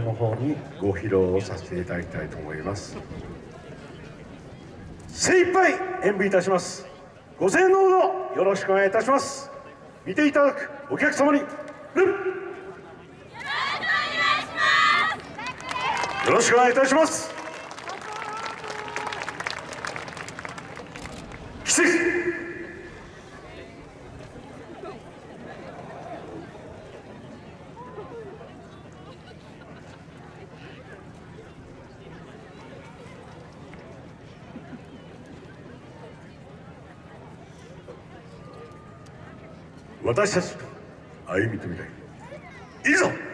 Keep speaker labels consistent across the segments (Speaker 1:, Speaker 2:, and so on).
Speaker 1: の方にご披露をさせていただきたいと思います。精一杯演舞いたします。ご声援のほどよろしくお願いいたします。見ていただくお客様によろしくお願いいたします。奇跡。私たちと歩みと未来い。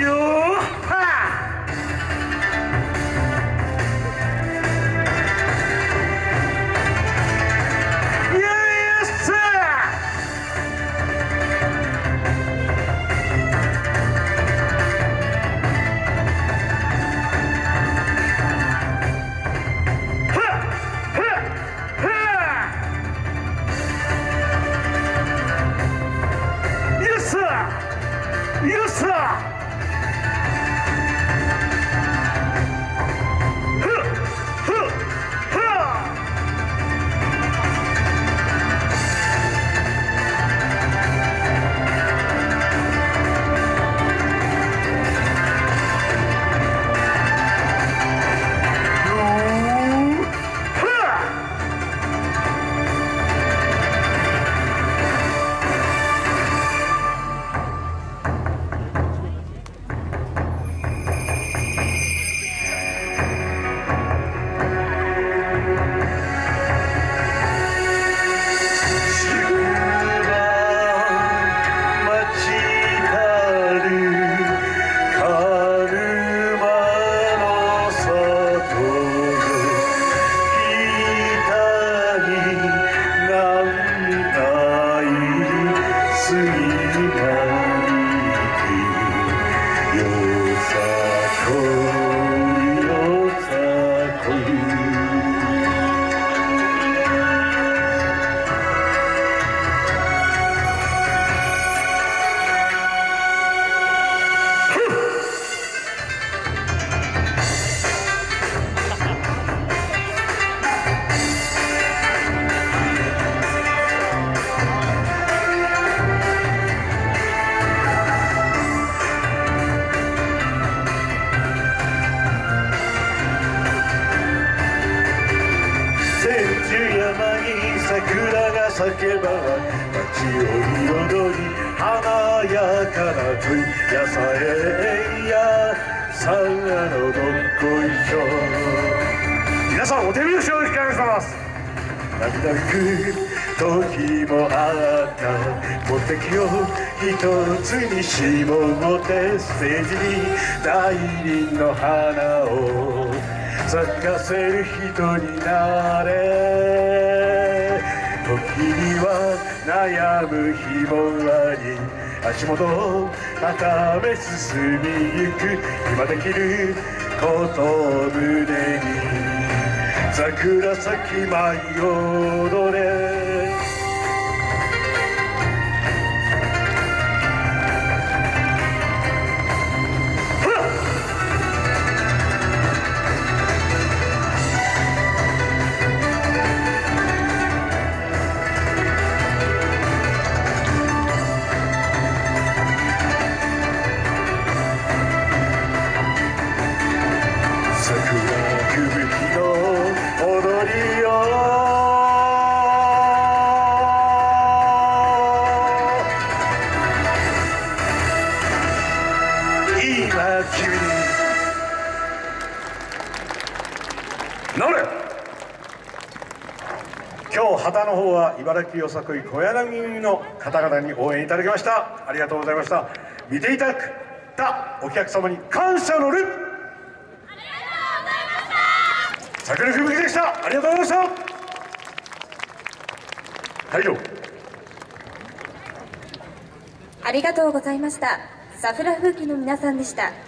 Speaker 1: ざ叫ば街を彩り華やかな問いやさえやさあのどっこいしょ皆さんお手拍子をお願いします。涙ぐく時もあった。目的を一つに絞ってステージに大輪の花を咲かせる人になれ。時には悩む日もあり足元を高め進みゆく今できることを胸に桜咲き舞い踊れは君。にれ。今日旗の方は茨城よさこい小柳組の方々に応援いただきました。ありがとうございました。見ていただくたお客様に感謝の礼ありがとうございました。桜吹雪でしたありがとうございました。はい
Speaker 2: ありがとうございました。サフラ風紀の皆さんでした。